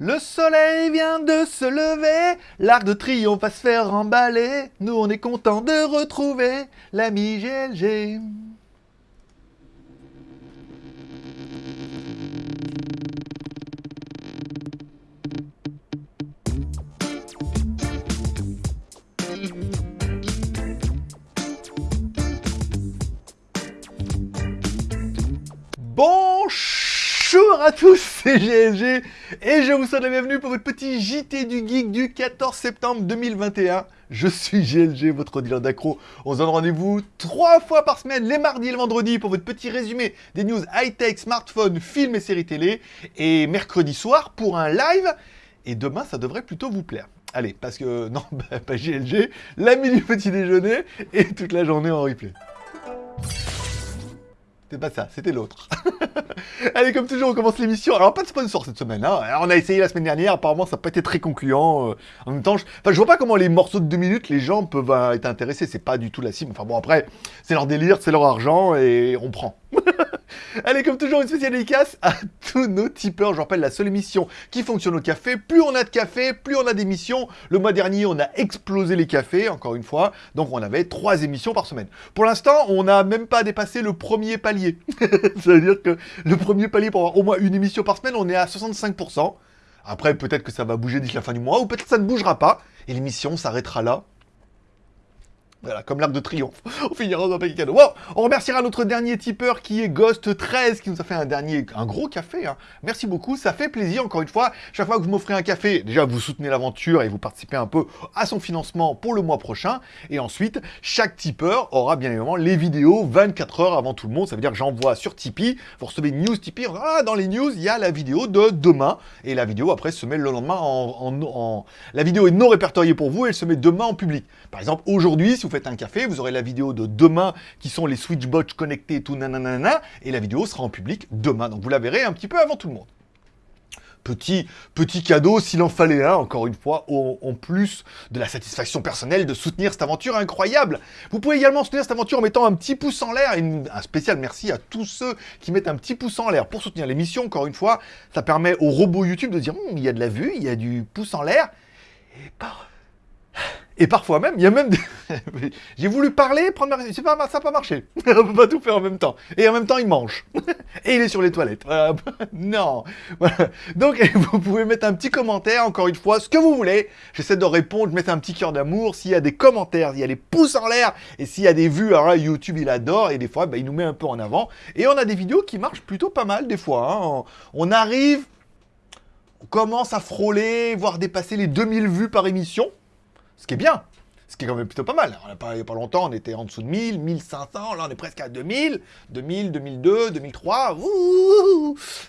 Le soleil vient de se lever, l'arc de triomphe va se faire emballer. Nous, on est content de retrouver l'ami GLG. À tous, c'est GLG et je vous souhaite la bienvenue pour votre petit JT du Geek du 14 septembre 2021. Je suis GLG, votre dealer d'accro. On se donne rendez-vous trois fois par semaine, les mardis et le vendredi, pour votre petit résumé des news high-tech, smartphones, films et séries télé. Et mercredi soir pour un live. Et demain, ça devrait plutôt vous plaire. Allez, parce que, non, bah, pas GLG, l'ami du petit déjeuner et toute la journée en replay. C'était pas ça, c'était l'autre. Allez, comme toujours, on commence l'émission. Alors, pas de sponsor cette semaine. Hein. On a essayé la semaine dernière, apparemment, ça n'a pas été très concluant. Euh. en même temps, je... Enfin, je vois pas comment les morceaux de deux minutes, les gens peuvent euh, être intéressés. C'est pas du tout la cible. Enfin bon, après, c'est leur délire, c'est leur argent et on prend. Allez, comme toujours, une spéciale dédicace à tous nos tipeurs. Je rappelle, la seule émission qui fonctionne au café. Plus on a de café, plus on a d'émissions. Le mois dernier, on a explosé les cafés, encore une fois. Donc, on avait trois émissions par semaine. Pour l'instant, on n'a même pas dépassé le premier palier. Ça veut dire que le premier palier pour avoir au moins une émission par semaine, on est à 65%. Après, peut-être que ça va bouger d'ici la fin du mois, ou peut-être que ça ne bougera pas. Et l'émission s'arrêtera là. Voilà, comme l'arc de triomphe. On finira dans un paquet cadeau. Bon, on remerciera notre dernier tipeur qui est Ghost13 qui nous a fait un dernier, un gros café. Hein. Merci beaucoup, ça fait plaisir encore une fois. Chaque fois que vous m'offrez un café, déjà vous soutenez l'aventure et vous participez un peu à son financement pour le mois prochain. Et ensuite, chaque tipeur aura bien évidemment les vidéos 24 heures avant tout le monde. Ça veut dire que j'envoie sur Tipeee, vous recevez une news Tipeee. Ah, dans les news, il y a la vidéo de demain. Et la vidéo après se met le lendemain en... La vidéo est non répertoriée pour vous, elle se met demain en public. Par exemple, aujourd'hui, si vous faites un café, vous aurez la vidéo de demain qui sont les Switchbots connectés et tout nanana, et la vidéo sera en public demain. Donc vous la verrez un petit peu avant tout le monde. Petit, petit cadeau s'il en fallait un, encore une fois, en, plus de la satisfaction personnelle de soutenir cette aventure incroyable. Vous pouvez également soutenir cette aventure en mettant un petit pouce en l'air, un spécial merci à tous ceux qui mettent un petit pouce en l'air pour soutenir l'émission, encore une fois. Ça permet au robot YouTube de dire, hum, il y a de la vue, il y a du pouce en l'air, et par et parfois même, il y a même des... J'ai voulu parler, prendre ma... C'est pas... Ça n'a pas marché. On peut pas tout faire en même temps. Et en même temps, il mange. Et il est sur les toilettes. non. Donc, vous pouvez mettre un petit commentaire, encore une fois, ce que vous voulez. J'essaie de répondre, mettre un petit cœur d'amour. S'il y a des commentaires, il y a des pouces en l'air. Et s'il y a des vues, alors YouTube, il adore. Et des fois, bah, il nous met un peu en avant. Et on a des vidéos qui marchent plutôt pas mal, des fois. Hein. On arrive... On commence à frôler, voire dépasser les 2000 vues par émission. Ce qui est bien. Ce qui est quand même plutôt pas mal. il n'y a pas longtemps, on était en dessous de 1000, 1500. Là, on est presque à 2000. 2000, 2002, 2003.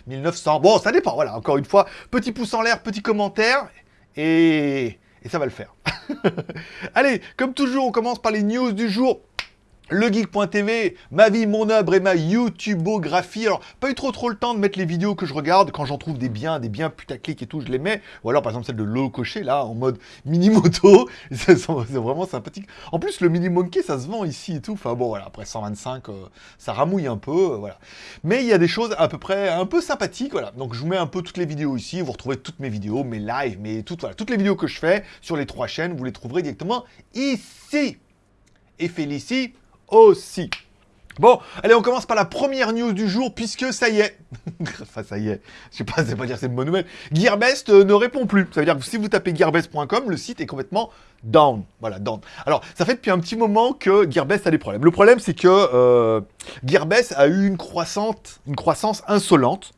1900. Bon, ça dépend. Voilà, encore une fois, petit pouce en l'air, petit commentaire. Et... et ça va le faire. Allez, comme toujours, on commence par les news du jour legeek.tv, ma vie, mon œuvre et ma YouTubeographie. Alors, pas eu trop trop le temps de mettre les vidéos que je regarde. Quand j'en trouve des biens, des biens putaclic et tout, je les mets. Ou alors, par exemple, celle de Lolo Cocher, là, en mode mini-moto. C'est vraiment sympathique. En plus, le mini-monkey, ça se vend ici et tout. Enfin bon, voilà, après 125, euh, ça ramouille un peu, euh, voilà. Mais il y a des choses à peu près un peu sympathiques, voilà. Donc, je vous mets un peu toutes les vidéos ici. Vous retrouvez toutes mes vidéos, mes lives, mes toutes, voilà, toutes les vidéos que je fais sur les trois chaînes. Vous les trouverez directement ici. Et Félicie aussi. Bon, allez, on commence par la première news du jour, puisque ça y est, enfin ça y est, je sais pas, c'est pas dire c'est une bonne nouvelle, Gearbest euh, ne répond plus. Ça veut dire que si vous tapez gearbest.com, le site est complètement down. Voilà, down. Alors, ça fait depuis un petit moment que Gearbest a des problèmes. Le problème, c'est que euh, Gearbest a eu une croissance, une croissance insolente.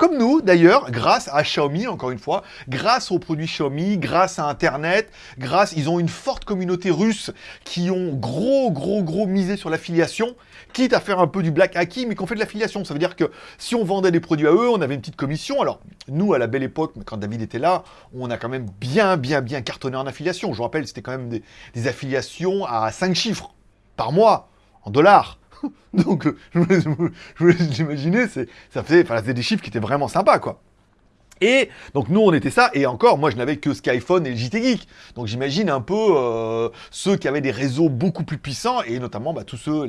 Comme nous, d'ailleurs, grâce à Xiaomi, encore une fois, grâce aux produits Xiaomi, grâce à Internet, grâce... Ils ont une forte communauté russe qui ont gros, gros, gros misé sur l'affiliation, quitte à faire un peu du black hacking, mais qu'on fait de l'affiliation. Ça veut dire que si on vendait des produits à eux, on avait une petite commission. Alors, nous, à la belle époque, quand David était là, on a quand même bien, bien, bien cartonné en affiliation. Je vous rappelle, c'était quand même des, des affiliations à 5 chiffres par mois, en dollars. Donc, je vous imaginer, ça des chiffres qui étaient vraiment sympas, quoi. Et donc nous on était ça, et encore moi je n'avais que Skyphone et JT Geek. Donc j'imagine un peu euh, ceux qui avaient des réseaux beaucoup plus puissants, et notamment bah, tous ceux,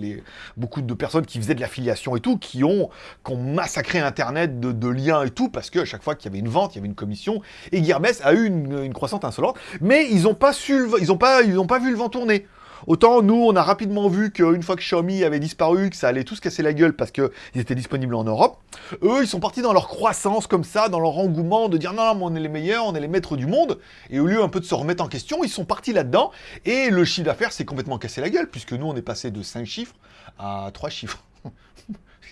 beaucoup de personnes qui faisaient de l'affiliation et tout, qui ont, massacré Internet de, liens et tout, parce qu'à chaque fois qu'il y avait une vente, il y avait une commission, et Gearbest a eu une, croissance insolente, mais ils n'ont pas, su, ils pas vu le vent tourner. Autant nous, on a rapidement vu qu'une fois que Xiaomi avait disparu, que ça allait tous casser la gueule parce qu'ils étaient disponibles en Europe, eux, ils sont partis dans leur croissance comme ça, dans leur engouement de dire non, non, on est les meilleurs, on est les maîtres du monde. Et au lieu un peu de se remettre en question, ils sont partis là-dedans. Et le chiffre d'affaires s'est complètement cassé la gueule, puisque nous, on est passé de 5 chiffres à 3 chiffres.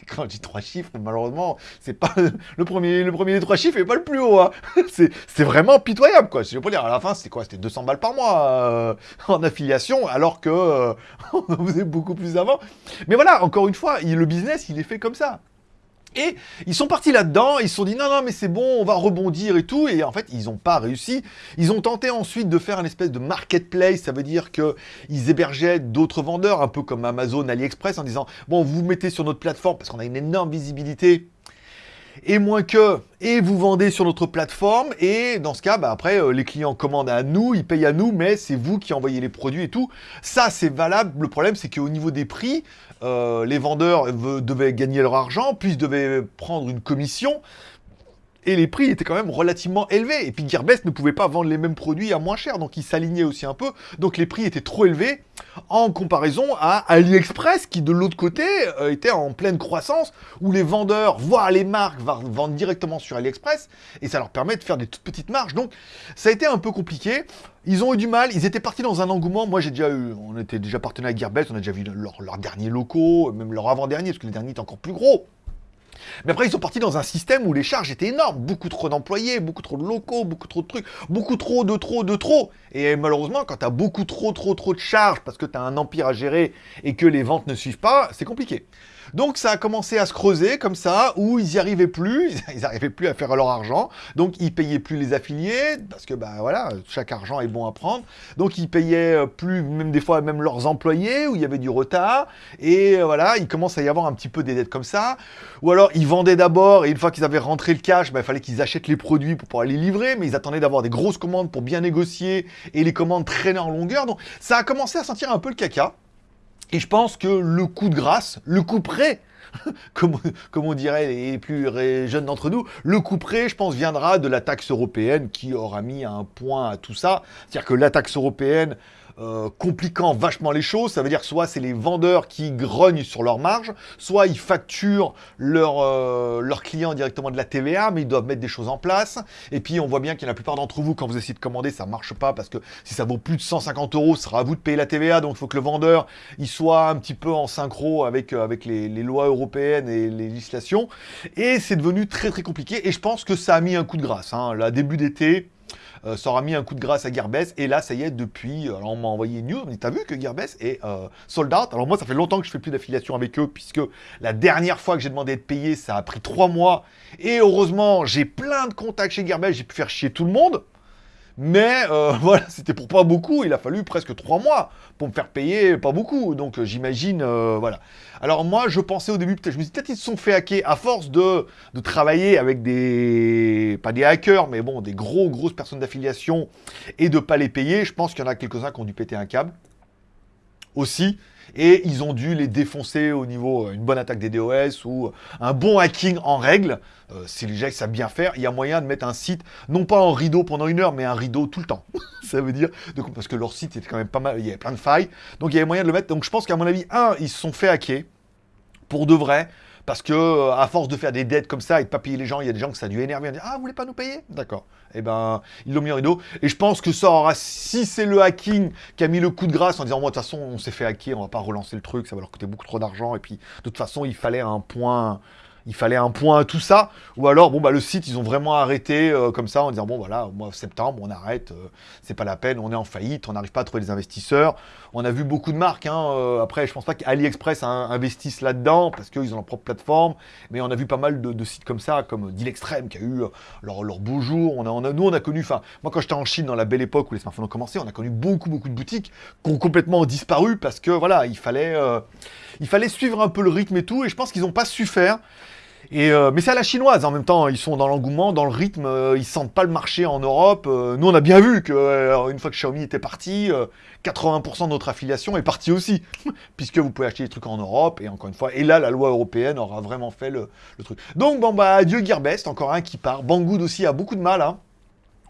quand je dis trois chiffres, malheureusement, c'est pas le premier, le premier des trois chiffres et pas le plus haut. Hein. C'est vraiment pitoyable, quoi. Je veux dire, à la fin, c'était quoi? C'était 200 balles par mois euh, en affiliation, alors que euh, on en faisait beaucoup plus avant. Mais voilà, encore une fois, le business, il est fait comme ça. Et ils sont partis là-dedans, ils se sont dit non, non, mais c'est bon, on va rebondir et tout. Et en fait, ils n'ont pas réussi. Ils ont tenté ensuite de faire une espèce de marketplace, ça veut dire qu'ils hébergeaient d'autres vendeurs, un peu comme Amazon, AliExpress, en disant bon, vous, vous mettez sur notre plateforme parce qu'on a une énorme visibilité et moins que, et vous vendez sur notre plateforme, et dans ce cas, bah, après, euh, les clients commandent à nous, ils payent à nous, mais c'est vous qui envoyez les produits et tout. Ça, c'est valable. Le problème, c'est qu'au niveau des prix, euh, les vendeurs devaient gagner leur argent, puis devaient prendre une commission, et les prix étaient quand même relativement élevés. Et puis Gearbest ne pouvait pas vendre les mêmes produits à moins cher, donc ils s'alignaient aussi un peu. Donc les prix étaient trop élevés en comparaison à AliExpress, qui de l'autre côté euh, était en pleine croissance, où les vendeurs, voire les marques, vendent directement sur AliExpress, et ça leur permet de faire des toutes petites marges. Donc ça a été un peu compliqué. Ils ont eu du mal, ils étaient partis dans un engouement. Moi, j'ai déjà eu, on était déjà partenaire avec Gearbest, on a déjà vu leurs leur derniers locaux, même leur avant-dernier, parce que le dernier est encore plus gros. Mais après, ils sont partis dans un système où les charges étaient énormes. Beaucoup trop d'employés, beaucoup trop de locaux, beaucoup trop de trucs, beaucoup trop de trop de trop. Et malheureusement, quand tu as beaucoup trop trop trop de charges parce que tu as un empire à gérer et que les ventes ne suivent pas, c'est compliqué. Donc ça a commencé à se creuser comme ça, où ils n'y arrivaient plus, ils n'arrivaient plus à faire leur argent, donc ils payaient plus les affiliés, parce que bah voilà, chaque argent est bon à prendre, donc ils payaient euh, plus, même des fois même leurs employés, où il y avait du retard, et euh, voilà, il commence à y avoir un petit peu des dettes comme ça, ou alors ils vendaient d'abord, et une fois qu'ils avaient rentré le cash, bah, il fallait qu'ils achètent les produits pour pouvoir les livrer, mais ils attendaient d'avoir des grosses commandes pour bien négocier, et les commandes traînaient en longueur, donc ça a commencé à sentir un peu le caca, et je pense que le coup de grâce, le coup près, comme, on dirait les plus jeunes d'entre nous, le coup près, je pense, viendra de la taxe européenne qui aura mis un point à tout ça. C'est-à-dire que la taxe européenne euh, compliquant vachement les choses. Ça veut dire soit c'est les vendeurs qui grognent sur leur marge, soit ils facturent euh, leurs clients directement de la TVA, mais ils doivent mettre des choses en place. Et puis on voit bien qu'il y a la plupart d'entre vous, quand vous essayez de commander, ça marche pas parce que si ça vaut plus de 150 euros, ce sera à vous de payer la TVA. Donc il faut que le vendeur il soit un petit peu en synchro avec, euh, avec les, lois européennes et les législations. Et c'est devenu très très compliqué. Et je pense que ça a mis un coup de grâce. Hein. Début d'été, euh, ça aura mis un coup de grâce à Gearbest. Et là, ça y est, depuis, alors on m'a envoyé une news, mais t'as vu que Gearbest est euh, sold out? Alors moi, ça fait longtemps que je fais plus d'affiliation avec eux, puisque la dernière fois que j'ai demandé d'être payé, ça a pris trois mois. Et heureusement, j'ai plein de contacts chez Gearbest, j'ai pu faire chier tout le monde. Mais euh, voilà, c'était pour pas beaucoup. Il a fallu presque trois mois pour me faire payer pas beaucoup. Donc euh, j'imagine, euh, voilà. Alors moi, je pensais au début, peut-être, je me suis peut-être ils se sont fait hacker à force de, de travailler avec des, pas des hackers, mais bon, des gros, grosses personnes d'affiliation et de pas les payer. Je pense qu'il y en a quelques-uns qui ont dû péter un câble aussi et ils ont dû les défoncer au niveau euh, une bonne attaque des DOS ou euh, un bon hacking en règle. Euh, si les gens savent bien faire, il y a moyen de mettre un site, non pas en rideau pendant une heure, mais un rideau tout le temps. ça veut dire, parce que leur site était quand même pas mal, il y avait plein de failles, donc il y avait moyen de le mettre. Donc je pense qu'à mon avis, un, ils se sont fait hacker, pour de vrai, parce que euh, à force de faire des dettes comme ça et de pas payer les gens, il y a des gens que ça a dû énerver. Dire, ah, vous voulez pas nous payer? D'accord. Eh ben, ils l'ont mis en rideau. Et je pense que ça aura, si c'est le hacking qui a mis le coup de grâce en disant, moi, de toute façon, on s'est fait hacker, on va pas relancer le truc, ça va leur coûter beaucoup trop d'argent. Et puis, de toute façon, il fallait un point il fallait un point à tout ça, ou alors, bon, bah, le site, ils ont vraiment arrêté euh, comme ça, en disant, bon, voilà, au mois de septembre, on arrête, euh, c'est pas la peine, on est en faillite, on n'arrive pas à trouver des investisseurs. On a vu beaucoup de marques, hein, euh, après, je pense pas qu'AliExpress investisse là-dedans, parce qu'ils ont leur propre plateforme, mais on a vu pas mal de, sites comme ça, comme Deal Extreme, qui a eu leur, leur beau jour. On a, nous, on a connu, enfin, moi, quand j'étais en Chine, dans la belle époque où les smartphones ont commencé, on a connu beaucoup, beaucoup de boutiques qui ont complètement disparu, parce que, voilà, il fallait, il fallait suivre un peu le rythme et tout, et je pense qu'ils n'ont pas su faire. Et euh, mais c'est à la chinoise en même temps, ils sont dans l'engouement, dans le rythme, euh, ils sentent pas le marché en Europe. Euh, nous on a bien vu que une fois que Xiaomi était parti, 80% de notre affiliation est partie aussi, puisque vous pouvez acheter des trucs en Europe et encore une fois, et là la loi européenne aura vraiment fait le, truc. Donc bon bah adieu Gearbest, encore un qui part. Banggood aussi a beaucoup de mal. Hein.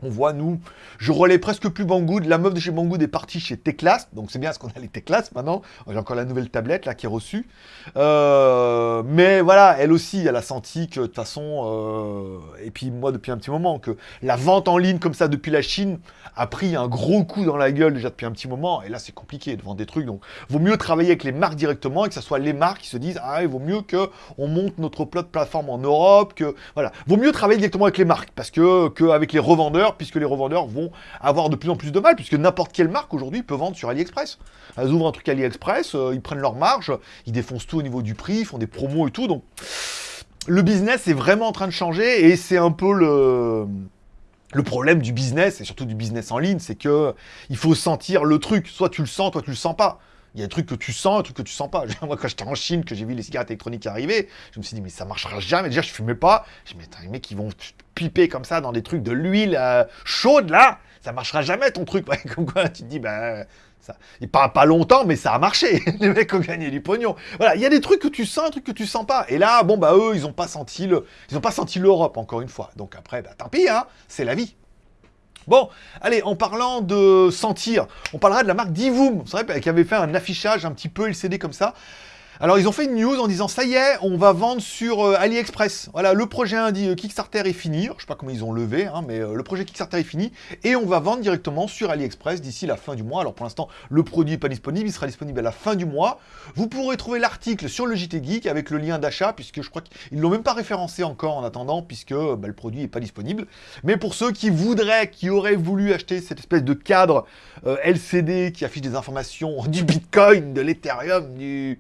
On voit, nous, je relais presque plus Banggood. La meuf de chez Banggood est partie chez Teclas. Donc c'est bien ce qu'on a les Teclas maintenant. J'ai encore la nouvelle tablette là qui est reçue. Euh, mais voilà, elle aussi, elle a senti que de toute façon, euh, et puis moi depuis un petit moment, que la vente en ligne comme ça depuis la Chine a pris un gros coup dans la gueule déjà depuis un petit moment. Et là, c'est compliqué de vendre des trucs. Donc, vaut mieux travailler avec les marques directement et que ce soit les marques qui se disent Ah, il vaut mieux qu'on monte notre plateforme en Europe. que Voilà. Vaut mieux travailler directement avec les marques parce que qu'avec les revendeurs puisque les revendeurs vont avoir de plus en plus de mal, puisque n'importe quelle marque aujourd'hui peut vendre sur AliExpress. Elles ouvrent un truc AliExpress, euh, ils prennent leur marge, ils défoncent tout au niveau du prix, ils font des promos et tout, donc le business est vraiment en train de changer, et c'est un peu le... Problème du business, et surtout du business en ligne, c'est que il faut sentir le truc. Soit tu le sens, toi tu le sens pas. Il y a des trucs que tu sens, des trucs que tu sens pas. Moi, quand j'étais en Chine, que j'ai vu les cigarettes électroniques arriver, je me suis dit, mais ça marchera jamais. Déjà, je fumais pas. Je me dit, les mecs, ils vont piper comme ça dans des trucs de l'huile euh, chaude, là. Ça marchera jamais, ton truc. comme quoi, tu te dis, bah, ça. Il pas, pas longtemps, mais ça a marché. les mecs ont gagné du pognon. Voilà, il y a des trucs que tu sens, des trucs que tu sens pas. Et là, bon, bah, eux, ils ont pas senti le, ils pas senti l'Europe, encore une fois. Donc après, bah, tant pis, hein. C'est la vie. Bon, allez, en parlant de sentir, on parlera de la marque Divoom, qui avait fait un affichage un petit peu LCD comme ça. Alors ils ont fait une news en disant ça y est, on va vendre sur euh, AliExpress. Voilà, le projet euh, Kickstarter est fini. Je je sais pas comment ils ont levé, hein, mais euh, le projet Kickstarter est fini et on va vendre directement sur AliExpress d'ici la fin du mois. Alors pour l'instant, le produit n'est pas disponible, il sera disponible à la fin du mois. Vous pourrez trouver l'article sur le JT Geek avec le lien d'achat puisque je crois qu'ils l'ont même pas référencé encore en attendant puisque bah, le produit n'est pas disponible. Mais pour ceux qui voudraient, qui auraient voulu acheter cette espèce de cadre LCD qui affiche des informations du Bitcoin, de l'Ethereum, du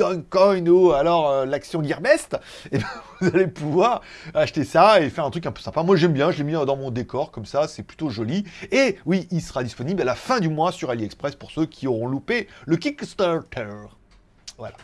Dogecoin ou alors euh, l'action Gearbest, et eh ben, vous allez pouvoir acheter ça et faire un truc un peu sympa. Moi j'aime bien, je l'ai mis dans mon décor comme ça, c'est plutôt joli. Et oui, il sera disponible à la fin du mois sur AliExpress pour ceux qui auront loupé le Kickstarter. Voilà.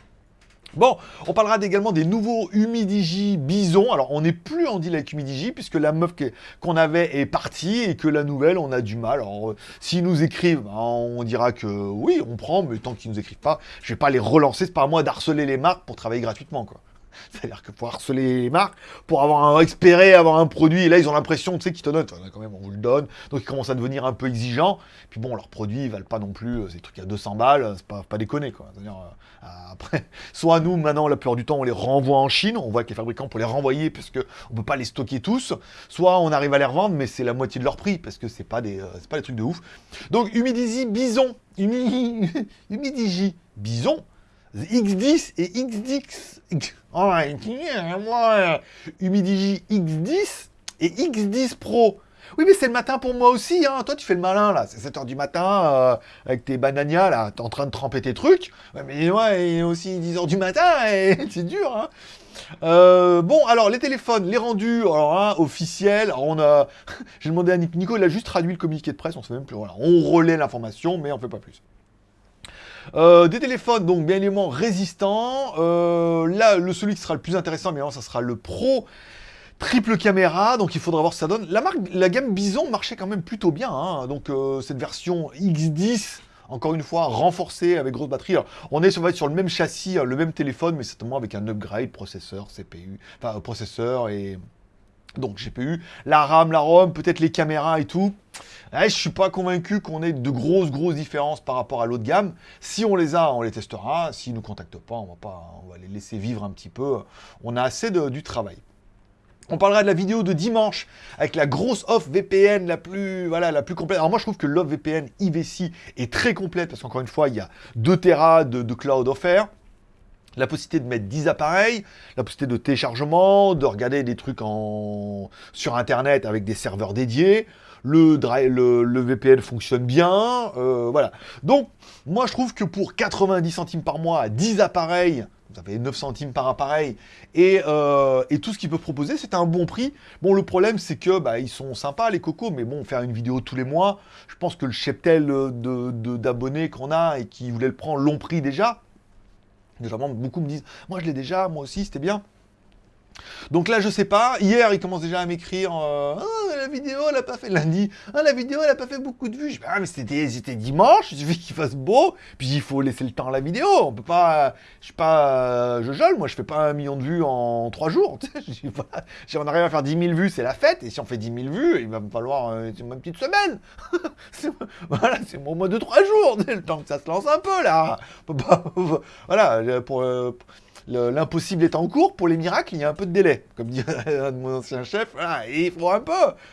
Bon, on parlera également des nouveaux Humidigi Bison. Alors, on n'est plus en deal avec Humidigi, puisque la meuf qu'on avait est partie, et que la nouvelle, on a du mal. Alors, euh, s'ils nous écrivent, ben, on dira que oui, on prend, mais tant qu'ils nous écrivent pas, je vais pas les relancer. C'est pas à moi d'harceler les marques pour travailler gratuitement, quoi. C'est-à-dire que pour harceler les marques, pour avoir un, espérer avoir un produit, et là ils ont l'impression, tu sais, qu'ils te donnent, quand même, on vous le donne, donc ils commencent à devenir un peu exigeants. Puis bon, leurs produits ils valent pas non plus, euh, ces trucs à 200 balles, c'est pas, pas déconner quoi. C'est-à-dire, euh, après, soit nous maintenant, la plupart du temps, on les renvoie en Chine, on voit que les fabricants pour les renvoyer parce que on peut pas les stocker tous, soit on arrive à les revendre, mais c'est la moitié de leur prix parce que c'est pas euh, pas des trucs de ouf. Donc Humidigi Bison, Humidigi Bison, X10 et X10. Oh, Humidigi X10 et X10 Pro. Oui, mais c'est le matin pour moi aussi, hein. Toi, tu fais le malin, là. C'est 7h du matin, euh, avec tes bananias, là. T'es en train de tremper tes trucs. mais il est aussi 10h du matin, et c'est dur, hein. Euh, bon, alors, les téléphones, les rendus, alors, hein, officiels. on a... J'ai demandé à Nico, il a juste traduit le communiqué de presse, on se fait même plus... Voilà, on relaie l'information, mais on fait pas plus. Euh, des téléphones, donc bien évidemment résistants. Euh, là, le celui qui sera le plus intéressant, bien ça sera le Pro triple caméra, donc il faudra voir ce que ça donne. La gamme Bison marchait quand même plutôt bien, hein. donc euh, cette version X10, encore une fois, renforcée avec grosse batterie. on est sur, sur le même châssis, le même téléphone, mais certainement avec un upgrade processeur, CPU, enfin processeur et donc GPU, la RAM, la ROM, peut-être les caméras et tout. Je je suis pas convaincu qu'on ait de grosses, grosses différences par rapport à l'autre gamme. Si on les a, on les testera. S'ils ne nous contactent pas, on va, pas, on va les laisser vivre un petit peu. On a assez de, du travail. On parlera de la vidéo de dimanche avec la grosse off VPN la plus, voilà, la plus complète. Alors moi je trouve que l'off VPN IVC est très complète parce qu'encore une fois il y a 2 Tera de, de cloud offert la possibilité de mettre 10 appareils, la possibilité de téléchargement, de regarder des trucs en... sur Internet avec des serveurs dédiés, le, VPN fonctionne bien, euh, voilà. Donc, moi je trouve que pour 90 centimes par mois, à 10 appareils, vous avez 9 centimes par appareil, et, euh, tout ce qu'ils peuvent proposer, c'est un bon prix. Bon, le problème, c'est que bah, ils sont sympas, les cocos, mais bon, faire une vidéo tous les mois, je pense que le cheptel d'abonnés de, qu'on a et qui voulaient le prendre l'ont pris déjà. Généralement, beaucoup me disent, moi je l'ai déjà, moi aussi, c'était bien. Donc là, je sais pas. Hier, il commence déjà à m'écrire euh, Ah, la vidéo, elle a pas fait. Lundi, ah, la vidéo, elle a pas fait beaucoup de vues. Je dis Ah, mais c'était dimanche, il suffit qu'il fasse beau. Puis il faut laisser le temps à la vidéo. On peut pas. Je suis pas. Je gèle, moi, je fais pas un million de vues en trois jours. si on arrive à faire 10 000 vues, c'est la fête. Et si on fait 10 000 vues, il va me falloir euh, une petite semaine. voilà, c'est au moins de trois jours. Le temps que ça se lance un peu, là. voilà, pour. Euh, l'impossible est en cours, pour les miracles, il y a un peu de délai. Comme dit un de mon ancien chef, il faut un peu.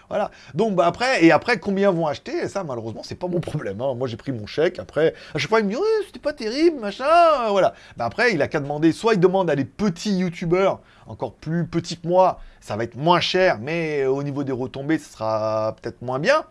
Voilà. Donc bah, après, et après, combien vont acheter? Et ça, malheureusement, c'est pas mon problème. Hein. Moi, j'ai pris mon chèque. Après, à chaque fois, il me dit, c'était pas terrible, machin. Voilà. Bah, après, il a qu'à demander, soit il demande à des petits youtubeurs, encore plus petits que moi, ça va être moins cher, mais au niveau des retombées, ce sera peut-être moins bien.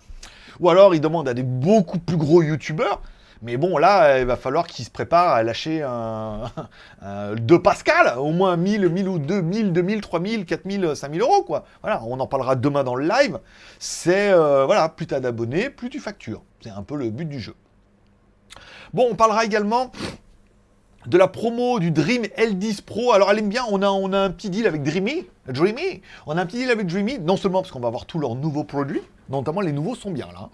Ou alors, il demande à des beaucoup plus gros youtubeurs, mais bon, là, il va falloir qu'il se prépare à lâcher un, un, 2 Pascal, au moins 1000, 1000 ou 2000, 2000, 3000, 4000, 5000 euros, quoi. Voilà, on en parlera demain dans le live. C'est, euh, voilà, plus tu as d'abonnés, plus tu factures. C'est un peu le but du jeu. Bon, on parlera également de la promo du Dream L10 Pro. Alors, elle aime bien, on a, on a un petit deal avec Dreamy. Dreamy On a un petit deal avec Dreamy, non seulement parce qu'on va avoir tous leurs nouveaux produits, notamment les nouveaux sont bien là.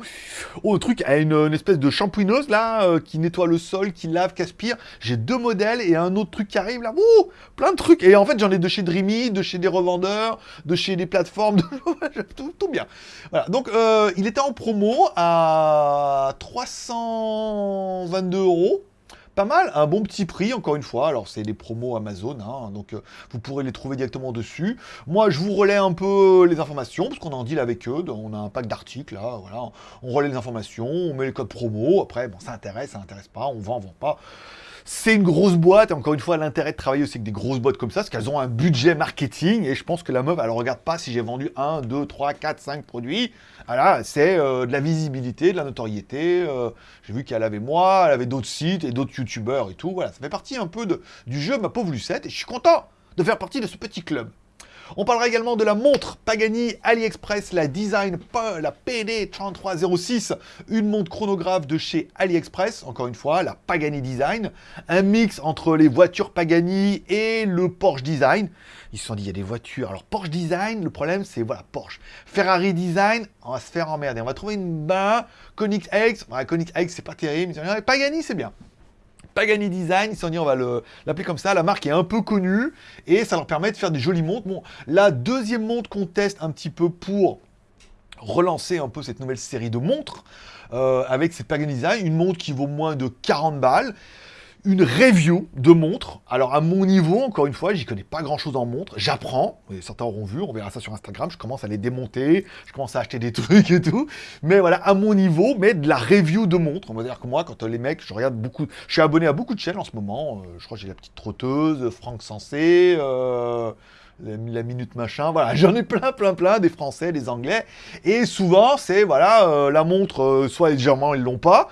Oh, le truc a une, espèce de shampouineuse là, euh, qui nettoie le sol, qui lave, qui aspire. J'ai deux modèles et un autre truc qui arrive là. Ouh, plein de trucs. Et en fait, j'en ai de chez Dreamy, de chez des revendeurs, de chez des plateformes, de... tout, bien. Voilà, donc euh, il était en promo à 322 euros pas mal, un bon petit prix, encore une fois. Alors, c'est des promos Amazon, hein, donc euh, vous pourrez les trouver directement dessus. Moi, je vous relais un peu les informations, parce qu'on en deal avec eux. On a un pack d'articles, là, voilà. On relaie les informations, on met les codes promo. Après, bon, ça intéresse, ça intéresse pas, on vend, on vend pas. C'est une grosse boîte, et encore une fois, l'intérêt de travailler aussi avec des grosses boîtes comme ça, c'est qu'elles ont un budget marketing, et je pense que la meuf, elle regarde pas si j'ai vendu 1, 2, 3, 4, 5 produits. Voilà, c'est euh, de la visibilité, de la notoriété. Euh, j'ai vu qu'elle avait moi, elle avait d'autres sites et d'autres youtubeurs et tout. Voilà, ça fait partie un peu du jeu, ma pauvre Lucette, et je suis content de faire partie de ce petit club. On parlera également de la montre Pagani AliExpress, la Design, la PD3306, une montre chronographe de chez AliExpress, encore une fois, la Pagani Design, un mix entre les voitures Pagani et le Porsche Design. Ils se sont dit, il y a des voitures. Alors, Porsche Design, le problème, c'est, voilà, Porsche. Ferrari Design, on va se faire emmerder. On va trouver une bain, Koenigsegg, ouais, Koenigsegg, c'est pas terrible. Pagani, c'est bien. Pagani Design, ils se dit on va l'appeler comme ça, la marque est un peu connue et ça leur permet de faire des jolies montres. La deuxième montre qu'on teste un petit peu pour relancer un peu cette nouvelle série de montres, euh, avec cette Pagani Design, une montre qui vaut moins de 40 balles une review de montres. Alors à mon niveau, encore une fois, j'y connais pas grand chose en montres. J'apprends, certains auront vu, on verra ça sur Instagram, je commence à les démonter, je commence à acheter des trucs et tout. Mais voilà, à mon niveau, mais de la review de montres. On va dire que moi, quand les mecs, je regarde beaucoup, je suis abonné à beaucoup de chaînes en ce moment. Euh, je crois que j'ai la petite trotteuse, Franck Sensé, euh, la minute machin, voilà, j'en ai plein, plein, plein, des Français, des Anglais, et souvent, c'est, voilà, euh, la montre, euh, soit légèrement, ils l'ont pas,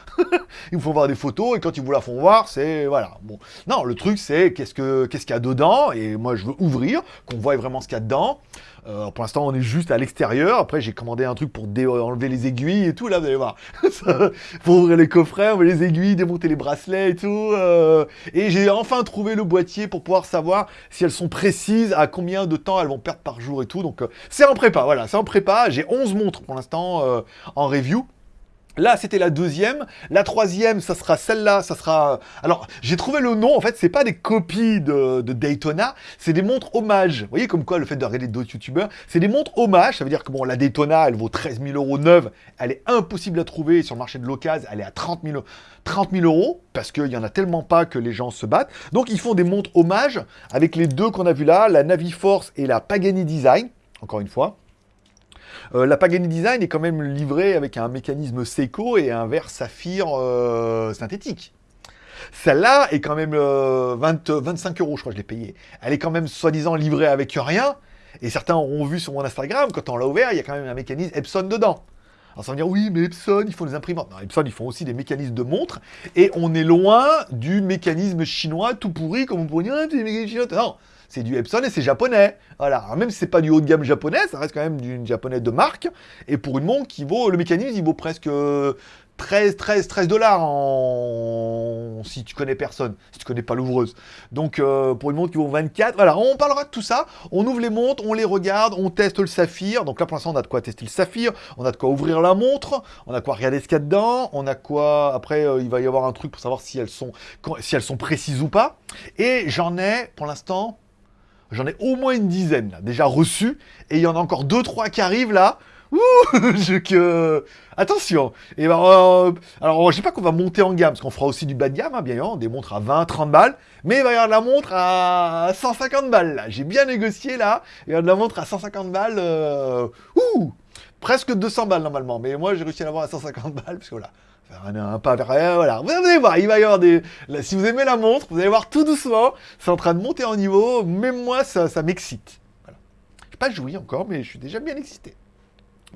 ils me font voir des photos, et quand ils vous la font voir, c'est, voilà, bon. Non, le truc, c'est, qu'est-ce que qu'est-ce qu'il y a dedans, et moi, je veux ouvrir, qu'on voit vraiment ce qu'il y a dedans, euh, pour l'instant, on est juste à l'extérieur. Après, j'ai commandé un truc pour enlever les aiguilles et tout. Là, vous allez voir. pour ouvrir les coffrets, enlever les aiguilles, démonter les bracelets et tout. Euh. Et j'ai enfin trouvé le boîtier pour pouvoir savoir si elles sont précises, à combien de temps elles vont perdre par jour et tout. Donc, euh, c'est en prépa. Voilà, c'est en prépa. J'ai 11 montres pour l'instant en review. Là, c'était la deuxième. La troisième, ça sera celle-là. Ça sera. Alors, j'ai trouvé le nom. En fait, c'est pas des copies de, Daytona, c'est des montres hommages. Vous voyez comme quoi le fait de regarder d'autres youtubeurs, c'est des montres hommages. Ça veut dire que bon, la Daytona, elle vaut 13 000 euros neuve. Elle est impossible à trouver sur le marché de l'occasion. Elle est à 30 000, 30 000 euros parce qu'il y en a tellement pas que les gens se battent. Donc, ils font des montres hommages avec les deux qu'on a vu là, la Naviforce et la Pagani Design. Encore une fois. Euh, la Pagani Design est quand même livrée avec un mécanisme Seiko et un verre saphir euh, synthétique. Celle-là est quand même 20, euh, 25 euros, je crois que je l'ai payée. Elle est quand même soi-disant livrée avec rien. Et certains auront vu sur mon Instagram, quand on l'a ouvert, il y a quand même un mécanisme Epson dedans. Alors ça va dire, oui, mais Epson, ils font des imprimantes. Non, Epson, ils font aussi des mécanismes de montres. Et on est loin du mécanisme chinois tout pourri, comme on pourrait dire, ah, des mécanismes chinois. Non, c'est du Epson et c'est japonais. Voilà, même si c'est pas du haut de gamme japonais, ça reste quand même du japonais de marque. Et pour une montre qui vaut, le mécanisme, il vaut presque 13, 13, 13 dollars en... si tu connais personne, si tu connais pas l'ouvreuse. Donc euh, pour une montre qui vaut 24, voilà, on parlera de tout ça. On ouvre les montres, on les regarde, on teste le saphir. Donc là pour l'instant on a de quoi tester le saphir, on a de quoi ouvrir la montre, on a quoi regarder ce qu'il y a dedans, on a quoi... Après euh, il va y avoir un truc pour savoir si elles sont, si elles sont précises ou pas. Et j'en ai pour l'instant, j'en ai au moins une dizaine déjà reçues. Et il y en a encore deux, trois qui arrivent là. Attention Et ben, euh, Alors, je sais pas qu'on va monter en gamme, parce qu'on fera aussi du bas de gamme, hein, bien évidemment, des montres à 20, 30 balles, mais il va y avoir de la montre à 150 balles. J'ai bien négocié, là, il y a de la montre à 150 balles, euh, Presque 200 balles, normalement, mais moi, j'ai réussi à l'avoir à 150 balles, parce que voilà, un pas vers voilà. Vous allez voir, il va y avoir des... si vous aimez la montre, vous allez voir tout doucement, c'est en train de monter en niveau, même moi, ça, ça m'excite. Voilà. Je pas joué encore, mais je suis déjà bien excité.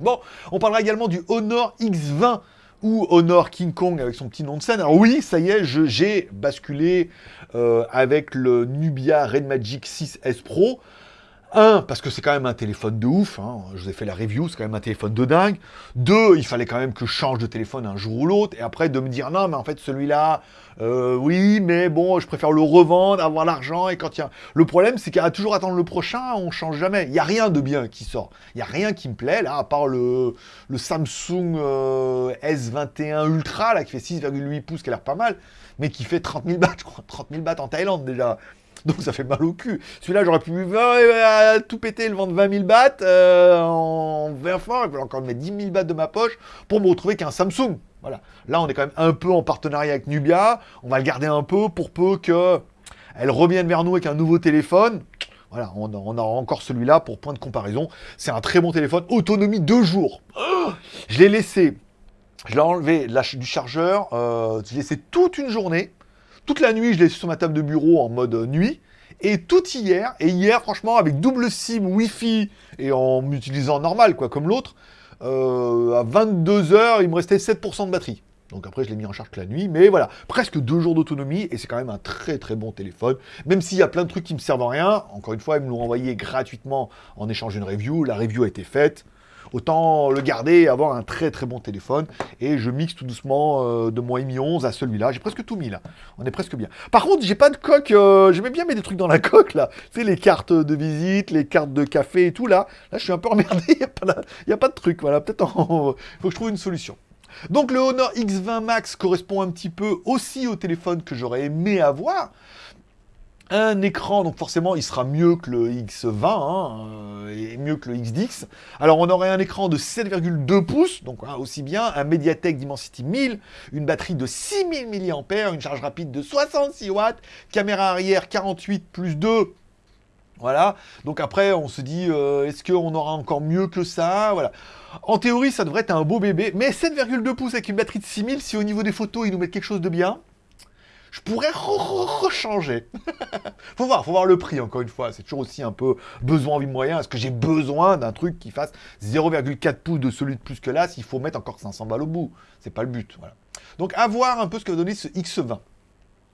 Bon, on parlera également du Honor X20 ou Honor King Kong avec son petit nom de scène. Alors oui, ça y est, j'ai basculé euh, avec le Nubia Red Magic 6S Pro. Un, parce que c'est quand même un téléphone de ouf, hein. je vous ai fait la review, c'est quand même un téléphone de dingue. Deux, il fallait quand même que je change de téléphone un jour ou l'autre. Et après, de me dire, non, mais en fait, celui-là, euh, oui, mais bon, je préfère le revendre, avoir l'argent. Et quand il y a... Le problème, c'est qu'à toujours attendre le prochain, on change jamais. Il n'y a rien de bien qui sort. Il n'y a rien qui me plaît, là, à part le, le Samsung euh, S21 Ultra, là, qui fait 6,8 pouces, qui a l'air pas mal, mais qui fait 30 000 bahts, je crois. 30 000 bahts en Thaïlande, déjà. Donc ça fait mal au cul. Celui-là, j'aurais pu euh, tout péter, le vendre 20 000 bahts euh, en 20 fort. Il encore mettre 10 000 bahts de ma poche pour me retrouver qu'un Samsung. Voilà. Là, on est quand même un peu en partenariat avec Nubia. On va le garder un peu pour peu que elle revienne vers nous avec un nouveau téléphone. Voilà, on, aura encore celui-là pour point de comparaison. C'est un très bon téléphone. Autonomie 2 jours. je l'ai laissé, je l'ai enlevé du chargeur, euh, je l'ai laissé toute une journée. Toute la nuit, je l'ai sur ma table de bureau en mode nuit. Et tout hier, et hier, franchement, avec double SIM, Wi-Fi, et en m'utilisant normal, quoi, comme l'autre, euh, à 22h, il me restait 7% de batterie. Donc après, je l'ai mis en charge la nuit, mais voilà, presque deux jours d'autonomie, et c'est quand même un très très bon téléphone. Même s'il y a plein de trucs qui me servent à rien, encore une fois, ils me l'ont envoyé gratuitement en échange d'une review, la review a été faite, autant le garder et avoir un très très bon téléphone. Et je mixe tout doucement euh, de mon Mi 11 à celui-là. J'ai presque tout mis là. On est presque bien. Par contre, j'ai pas de coque. Euh, j'aimais bien mettre des trucs dans la coque là. Tu sais, les cartes de visite, les cartes de café et tout là. Là, je suis un peu emmerdé. Il n'y a, pas de truc. Voilà, peut-être faut que je trouve une solution. Donc le Honor X20 Max correspond un petit peu aussi au téléphone que j'aurais aimé avoir un écran, donc forcément il sera mieux que le X20, hein, euh, et mieux que le XDX. Alors on aurait un écran de 7,2 pouces, donc hein, aussi bien, un Mediatek Dimensity 1000, une batterie de 6000 mAh, une charge rapide de 66 watts, caméra arrière 48 plus 2, voilà, donc après on se dit, euh, est-ce qu'on aura encore mieux que ça? Voilà. En théorie, ça devrait être un beau bébé, mais 7,2 pouces avec une batterie de 6000, si au niveau des photos, ils nous mettent quelque chose de bien, je pourrais rechanger. faut voir, faut voir le prix, encore une fois. C'est toujours aussi un peu besoin, envie, moyen. Est-ce que j'ai besoin d'un truc qui fasse 0,4 pouces de celui de plus que là s'il faut mettre encore 500 balles au bout C'est pas le but, voilà. Donc, à voir un peu ce que va donner ce X20.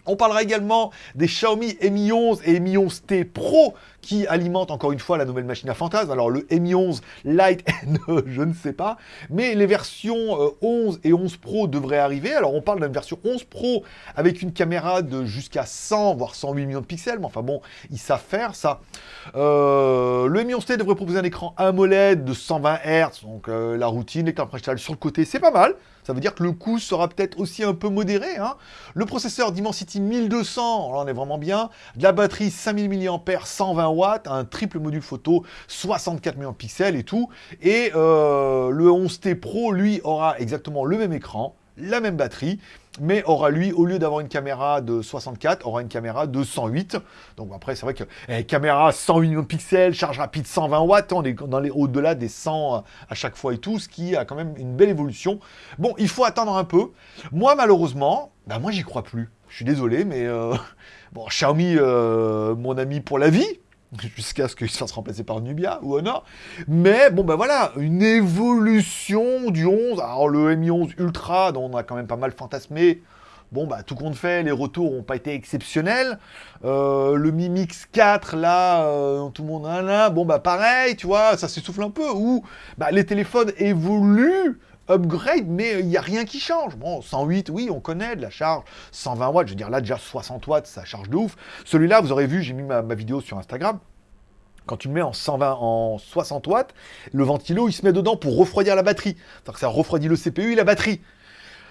On parlera également des Xiaomi Mi 11 et Mi 11T Pro qui alimentent encore une fois la nouvelle machine à fantasme. Alors le Mi 11 Lite, je ne sais pas, mais les versions 11 euh, et 11 Pro devraient arriver. Alors on parle d'une version 11 Pro avec une caméra de jusqu'à 100 voire 108 millions de pixels, mais enfin bon, ils savent faire ça. Euh, le Mi 11T devrait proposer un écran AMOLED de 120 Hz, donc euh, la routine, l'écran principal sur le côté, c'est pas mal. Ça veut dire que le coût sera peut-être aussi un peu modéré. Hein. Le processeur Dimensity 1200, là on est vraiment bien. De la batterie 5000 mAh, 120 watts, un triple module photo, 64 millions de pixels et tout. Et euh, le 11T Pro, lui, aura exactement le même écran, la même batterie, mais aura lui, au lieu d'avoir une caméra de 64, aura une caméra de 108. Donc après, c'est vrai que eh, caméra 108 millions de pixels, charge rapide 120 watts, on est dans les au-delà des 100 à chaque fois et tout, ce qui a quand même une belle évolution. Bon, il faut attendre un peu. Moi, malheureusement, bah moi, j'y crois plus. Je suis désolé, mais euh, bon, Xiaomi, euh, mon ami pour la vie, jusqu'à ce qu'il se fasse remplacer par Nubia ou Honor. Mais bon, ben voilà, une évolution du 11. Alors le Mi 11 Ultra, dont on a quand même pas mal fantasmé, bon, bah tout compte fait, les retours n'ont pas été exceptionnels. Euh, le Mi Mix 4, là, euh, tout le monde a là, bon, bah pareil, tu vois, ça s'essouffle un peu. Ou bah, les téléphones évoluent upgrade, mais il n'y a rien qui change. Bon, 108, oui, on connaît de la charge. 120 watts, je veux dire, là, déjà 60 watts, ça charge de ouf. Celui-là, vous aurez vu, j'ai mis ma, vidéo sur Instagram. Quand tu le mets en 120, en 60 watts, le ventilo, il se met dedans pour refroidir la batterie. Ça refroidit le CPU et la batterie.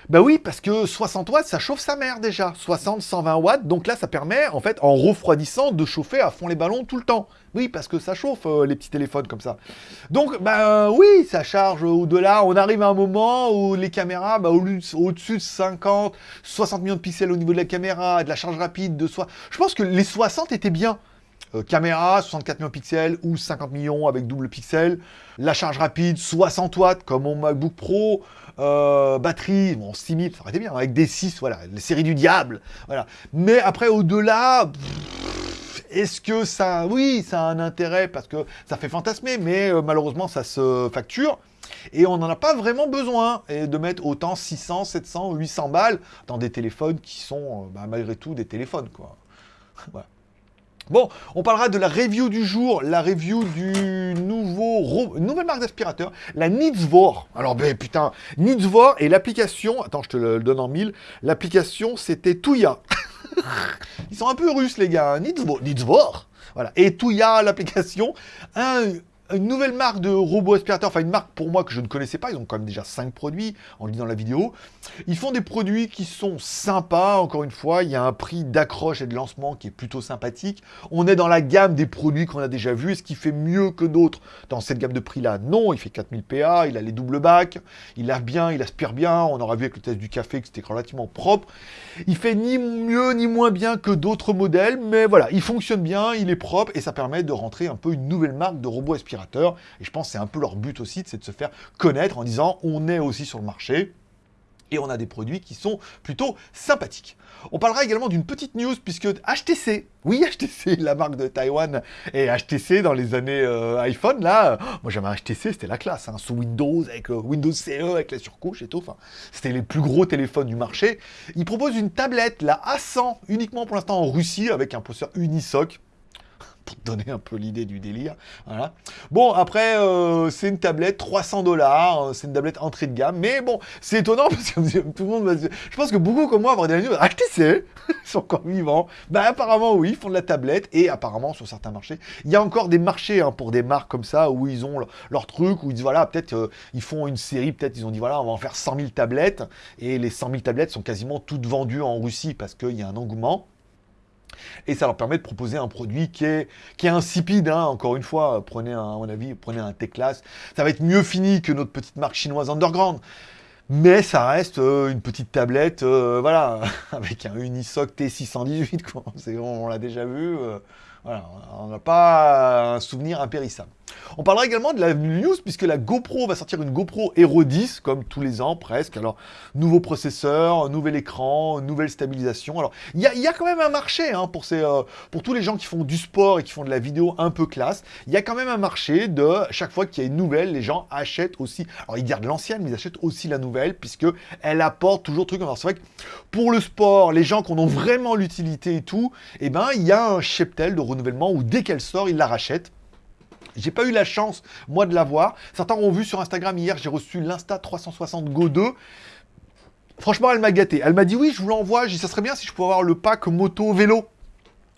Bah oui, parce que 60 watts, ça chauffe sa mère déjà. 60, 120 watts, donc là, ça permet, en fait, en refroidissant, de chauffer à fond les ballons tout le temps. Oui, parce que ça chauffe, euh, les petits téléphones comme ça. Donc, bah oui, ça charge au-delà. On arrive à un moment où les caméras, bah, au-dessus de 50, 60 millions de pixels au niveau de la caméra, de la charge rapide, de soi. Je pense que les 60 étaient bien. Euh, caméra, 64 millions pixels ou 50 millions avec double pixel. La charge rapide, 60 watts comme mon MacBook Pro. Euh, batterie, bon, 6000, ça aurait été bien, avec des 6, voilà, les séries du diable. Voilà. Mais après, au-delà, est-ce que ça... Oui, ça a un intérêt parce que ça fait fantasmer, mais euh, malheureusement, ça se facture. Et on n'en a pas vraiment besoin et de mettre autant 600, 700, 800 balles dans des téléphones qui sont, bah, malgré tout, des téléphones, quoi. Bon, on parlera de la review du jour, la review du nouveau nouvelle marque d'aspirateur, la Nitzvor. Alors ben putain, Nitzvor et l'application, attends je te le donne en mille, l'application c'était Touya. Ils sont un peu russes les gars, Nitzvor, Nitzvor. Voilà, et Touya l'application, un une nouvelle marque de robot aspirateur, enfin une marque pour moi que je ne connaissais pas, ils ont quand même déjà 5 produits, en lisant la vidéo. Ils font des produits qui sont sympas, encore une fois, il y a un prix d'accroche et de lancement qui est plutôt sympathique. On est dans la gamme des produits qu'on a déjà vus, est-ce qu'il fait mieux que d'autres dans cette gamme de prix-là? Non, il fait 4000 PA, il a les doubles bacs, il lave bien, il aspire bien, on aura vu avec le test du café que c'était relativement propre. Il fait ni mieux ni moins bien que d'autres modèles, mais voilà, il fonctionne bien, il est propre, et ça permet de rentrer un peu une nouvelle marque de robot et je pense que c'est un peu leur but aussi, c'est de se faire connaître en disant on est aussi sur le marché et on a des produits qui sont plutôt sympathiques. On parlera également d'une petite news, puisque HTC, oui HTC, la marque de Taïwan, et HTC dans les années euh, iPhone, là, moi j'avais HTC, c'était la classe, hein, sous Windows, avec euh, Windows CE, avec la surcouche et tout, enfin, c'était les plus gros téléphones du marché. Ils proposent une tablette, la A100, uniquement pour l'instant en Russie, avec un processeur Unisoc, pour te donner un peu l'idée du délire. Voilà. Bon, après, euh, c'est une tablette, 300 dollars, euh, c'est une tablette entrée de gamme, mais bon, c'est étonnant parce que tout le monde va Je pense que beaucoup comme moi des amis HTC, ils sont encore vivants. Ben apparemment, oui, ils font de la tablette, et apparemment, sur certains marchés, il y a encore des marchés hein, pour des marques comme ça, où ils ont leur, truc, où ils disent, voilà, peut-être, euh, ils font une série, peut-être, ils ont dit, voilà, on va en faire 100 000 tablettes, et les 100 000 tablettes sont quasiment toutes vendues en Russie parce qu'il y a un engouement. Et ça leur permet de proposer un produit qui est, qui est insipide, hein. encore une fois, prenez un, à avis, prenez un T-Class, ça va être mieux fini que notre petite marque chinoise underground. Mais ça reste euh, une petite tablette, euh, voilà, avec un Unisoc T618, quoi. on, l'a déjà vu, euh, on n'a pas un souvenir impérissable. On parlera également de la news, puisque la GoPro va sortir une GoPro Hero 10, comme tous les ans presque. Alors, nouveau processeur, nouvel écran, nouvelle stabilisation. Alors, il y a, quand même un marché hein, pour, ces, euh, pour tous les gens qui font du sport et qui font de la vidéo un peu classe. Il y a quand même un marché de, chaque fois qu'il y a une nouvelle, les gens achètent aussi. Alors, ils gardent l'ancienne, mais ils achètent aussi la nouvelle, puisque elle apporte toujours truc. Alors, c'est vrai que pour le sport, les gens qui en ont vraiment l'utilité et tout, eh ben, il y a un cheptel de renouvellement où dès qu'elle sort, ils la rachètent. J'ai pas eu la chance, moi, de la voir. Certains ont vu sur Instagram hier, j'ai reçu l'Insta 360 Go 2. Franchement, elle m'a gâté. Elle m'a dit oui, je vous l'envoie. J'ai dit ça serait bien si je pouvais avoir le pack moto vélo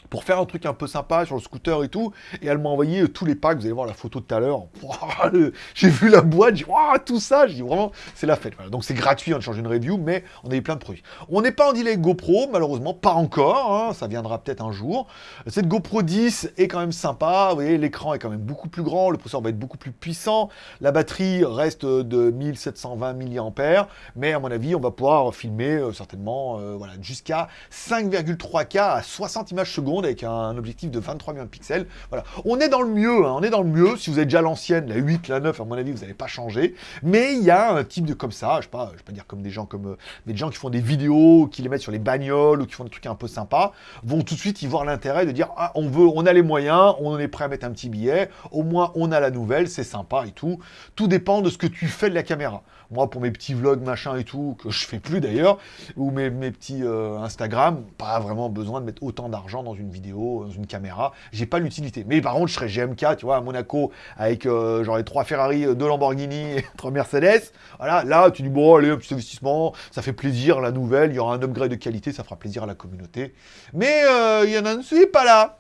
pour faire un truc un peu sympa sur le scooter et tout. Et elle m'a envoyé euh, tous les packs, vous allez voir la photo tout à l'heure. J'ai vu la boîte, j'ai dit, tout ça, j'ai dit vraiment, c'est la fête. Donc c'est gratuit, on change une review, mais on a eu plein de produits. On n'est pas en delay GoPro, malheureusement, pas encore, hein. ça viendra peut-être un jour. Cette GoPro 10 est quand même sympa, vous voyez, l'écran est quand même beaucoup plus grand, le processeur va être beaucoup plus puissant, la batterie reste de 1720 mAh, mais à mon avis, on va pouvoir filmer euh, certainement euh, voilà, jusqu'à 5,3K à 60 images secondes avec un objectif de 23 millions de pixels. Voilà. On est dans le mieux, hein. on est dans le mieux. Si vous avez déjà l'ancienne, la 8, la 9, à mon avis, vous n'allez pas changer. Mais il y a un type de comme ça, je sais pas, je vais pas dire comme des gens comme euh, des gens qui font des vidéos, qui les mettent sur les bagnoles ou qui font des trucs un peu sympas, vont tout de suite y voir l'intérêt de dire ah, on veut, on a les moyens, on est prêt à mettre un petit billet, au moins on a la nouvelle, c'est sympa et tout. Tout dépend de ce que tu fais de la caméra. Moi, pour mes petits vlogs, machin et tout, que je fais plus d'ailleurs, ou mes, petits euh, Instagram, pas vraiment besoin de mettre autant d'argent dans une vidéo dans une caméra. J'ai pas l'utilité. Mais par contre, je serais GMK, tu vois, à Monaco, avec euh, genre les trois Ferrari, euh, deux Lamborghini et trois Mercedes. Voilà, là, tu dis, bon, allez, un petit investissement, ça fait plaisir, la nouvelle, il y aura un upgrade de qualité, ça fera plaisir à la communauté. Mais il y en a un suis pas là.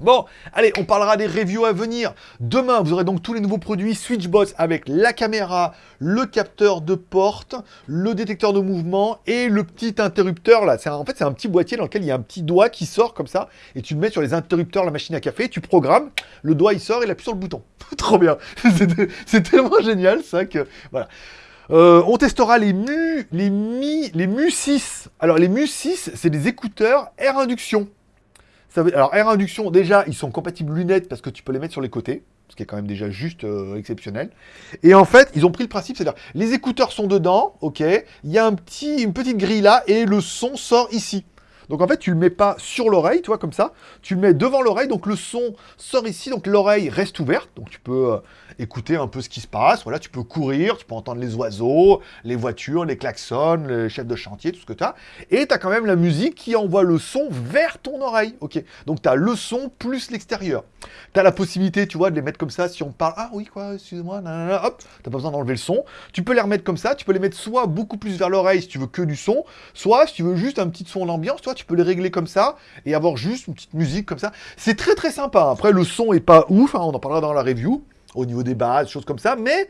Bon, allez, on parlera des reviews à venir. Demain, vous aurez donc tous les nouveaux produits Switchbox avec la caméra, le capteur de porte, le détecteur de mouvement et le petit interrupteur là. En fait, c'est un petit boîtier dans lequel il y a un petit doigt qui sort comme ça et tu le mets sur les interrupteurs la machine à café, tu programmes, le doigt il sort, il appuie sur le bouton. Trop bien. c'est tellement génial ça que voilà. Euh, on testera les Mu, les Mi, les Mu 6. Alors les Mu 6, c'est des écouteurs air induction alors, air induction, déjà, ils sont compatibles lunettes parce que tu peux les mettre sur les côtés, ce qui est quand même déjà juste euh, exceptionnel. Et en fait, ils ont pris le principe, c'est-à-dire, les écouteurs sont dedans, ok, il y a un petit, une petite grille là, et le son sort ici. Donc en fait, tu le mets pas sur l'oreille, tu vois, comme ça. Tu le mets devant l'oreille, donc le son sort ici, donc l'oreille reste ouverte. Donc tu peux euh, écouter un peu ce qui se passe. Voilà, tu peux courir, tu peux entendre les oiseaux, les voitures, les klaxons, les chefs de chantier, tout ce que tu as. Et tu as quand même la musique qui envoie le son vers ton oreille. Ok, donc tu as le son plus l'extérieur. Tu as la possibilité, tu vois, de les mettre comme ça si on parle. Ah oui, quoi, excuse-moi, hop, t'as pas besoin d'enlever le son. Tu peux les remettre comme ça, tu peux les mettre soit beaucoup plus vers l'oreille si tu veux que du son, soit si tu veux juste un petit son d'ambiance, toi, tu peux les régler comme ça et avoir juste une petite musique comme ça. C'est très très sympa. Après, le son est pas ouf, hein, on en parlera dans la review au niveau des bases, choses comme ça, mais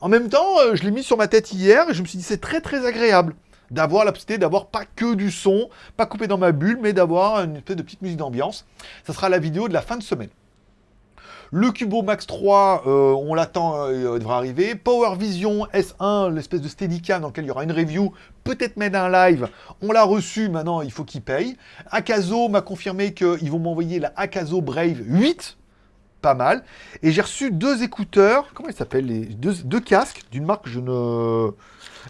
en même temps, euh, je l'ai mis sur ma tête hier et je me suis dit c'est très très agréable d'avoir la possibilité d'avoir pas que du son, pas coupé dans ma bulle, mais d'avoir une espèce de petite musique d'ambiance. Ça sera la vidéo de la fin de semaine. Le Cubo Max 3, euh, on l'attend, euh, il devrait arriver. Power Vision S1, l'espèce de Steadicam dans lequel il y aura une review, peut-être mettre un live. On l'a reçu, maintenant il faut qu'il paye. Akazo m'a confirmé qu'ils vont m'envoyer la Akazo Brave 8 pas mal. Et j'ai reçu deux écouteurs, comment ils s'appellent les deux, casques d'une marque je ne...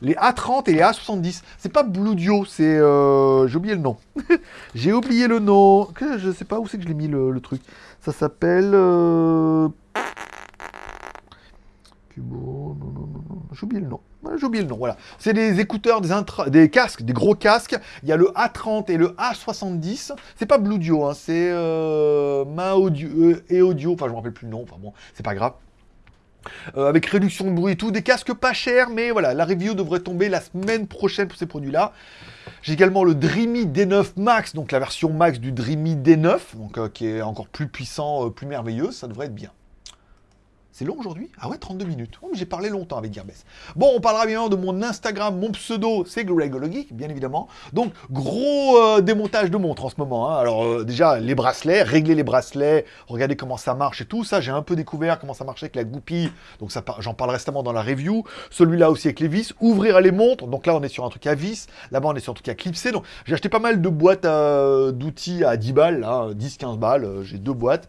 Les A30 et les A70. C'est pas Bluedio, c'est... Euh, j'ai oublié le nom. j'ai oublié le nom. Je sais pas où c'est que je l'ai mis le, truc. Ça s'appelle... Euh... J'ai oublié le nom. J'ai oublié le nom, voilà. C'est des écouteurs, des, des casques, des gros casques. Il y a le A30 et le A70. C'est pas Bluedio, hein, c'est euh, Ma Audio euh, et Audio. Enfin, je me rappelle plus le nom. Enfin bon, c'est pas grave. Euh, avec réduction de bruit et tout, des casques pas chers, mais voilà, la review devrait tomber la semaine prochaine pour ces produits-là. J'ai également le Dreamy D9 Max, donc la version max du Dreamy D9, donc, euh, qui est encore plus puissant, plus merveilleux, ça devrait être bien. C'est long aujourd'hui? Ah ouais, 32 minutes. Oh, j'ai parlé longtemps avec Gearbest. Bon, on parlera bien de mon Instagram, mon pseudo, c'est Geek, bien évidemment. Donc, gros euh, démontage de montres en ce moment. Hein. Alors, euh, déjà, les bracelets, régler les bracelets, regarder comment ça marche et tout. Ça, j'ai un peu découvert comment ça marchait avec la goupille. Donc, j'en parle récemment dans la review. Celui-là aussi avec les vis. Ouvrir les montres. Donc là, on est sur un truc à vis. Là-bas, on est sur un truc à clipser. Donc, j'ai acheté pas mal de boîtes euh, d'outils à 10 balles, 10-15 balles. j'ai deux boîtes.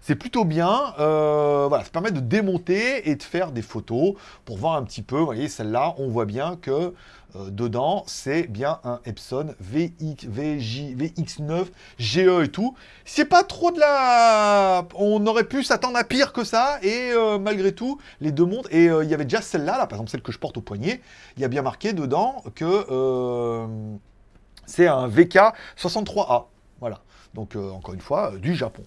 C'est plutôt bien. Euh, ça permet de démonter et de faire des photos pour voir un petit peu. Vous voyez, celle-là, on voit bien que euh, dedans, c'est bien un Epson VX, VJ, VX9, GE et tout. C'est pas trop de la... On aurait pu s'attendre à pire que ça, et euh, malgré tout, les deux montres, et il y avait déjà celle-là, là, par exemple celle que je porte au poignet, il y a bien marqué dedans que c'est un VK63A. Voilà. Donc, encore une fois, du Japon.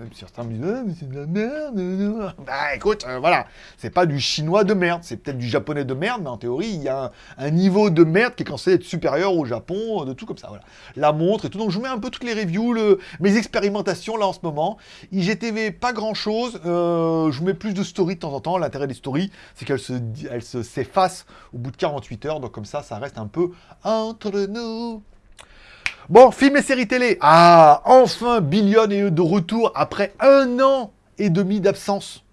Même certains me disent ah, mais c'est de la merde. Bah écoute, euh, voilà, c'est pas du chinois de merde, c'est peut-être du japonais de merde, mais en théorie, il y a un, niveau de merde qui est censé être supérieur au Japon, de tout comme ça, voilà. La montre et tout. Donc je vous mets un peu toutes les reviews, mes expérimentations là en ce moment. IGTV, pas grand chose. Euh, je vous mets plus de stories de temps en temps. L'intérêt des stories, c'est qu'elles se, elles se s'effacent au bout de 48 heures. Donc comme ça, ça reste un peu entre nous. Bon, film et série télé. Ah, enfin, Billion est de retour après un an et demi d'absence.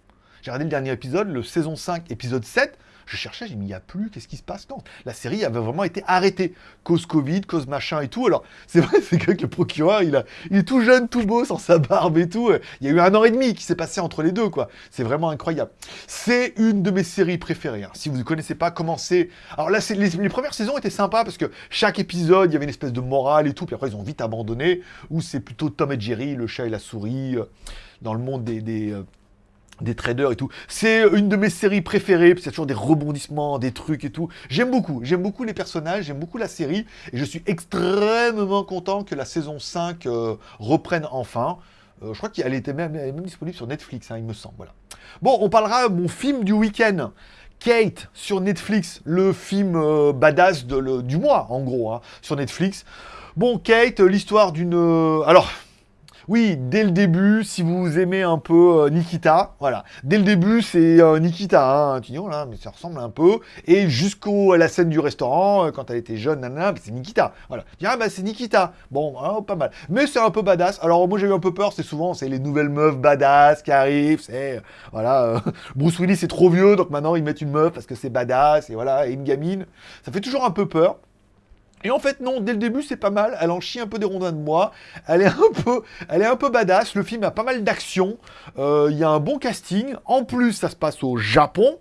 J'ai regardé le dernier épisode, le saison 5, épisode 7. Je cherchais, j'ai mis, il n'y a plus, qu'est-ce qui se passe Non, la série avait vraiment été arrêtée. Cause Covid, cause machin et tout. Alors, c'est vrai, c'est que le procureur, il, est tout jeune, tout beau, sans sa barbe et tout. Il y a eu un an et demi qui s'est passé entre les deux, quoi. C'est vraiment incroyable. C'est une de mes séries préférées. Hein. Si vous ne connaissez pas, commencez. Alors là, les, premières saisons étaient sympas parce que chaque épisode, il y avait une espèce de morale et tout. Puis après, ils ont vite abandonné. Ou c'est plutôt Tom et Jerry, le chat et la souris, euh, dans le monde des, des, euh, des traders et tout. C'est une de mes séries préférées, c'est toujours des rebondissements, des trucs et tout. J'aime beaucoup, j'aime beaucoup les personnages, j'aime beaucoup la série, et je suis extrêmement content que la saison 5 euh, reprenne enfin. Euh, je crois qu'elle était même, même disponible sur Netflix, hein, il me semble. Voilà. Bon, on parlera mon film du week-end. Kate sur Netflix, le film euh, badass de, le- du mois, en gros, hein, sur Netflix. Bon, Kate, l'histoire d'une... euh, alors, oui, dès le début, si vous aimez un peu euh, Nikita, voilà. Dès le début, c'est euh, Nikita, hein, tu dis, oh là, mais ça ressemble un peu. Et jusqu'au la scène du restaurant, euh, quand elle était jeune, nanana, c'est Nikita. Voilà. Tu dis, ah bah c'est Nikita. Bon, hein, pas mal. Mais c'est un peu badass. Alors moi j'ai eu un peu peur, c'est souvent, c'est les nouvelles meufs badass qui arrivent, c'est, voilà, Bruce Willis est trop vieux, donc maintenant ils mettent une meuf parce que c'est badass, et voilà, et une gamine. Ça fait toujours un peu peur. Et en fait, non, dès le début, c'est pas mal. Elle en chie un peu des rondins de moi. Elle est un peu, elle est un peu badass. Le film a pas mal d'action. Euh, Il y a un bon casting. En plus, ça se passe au Japon.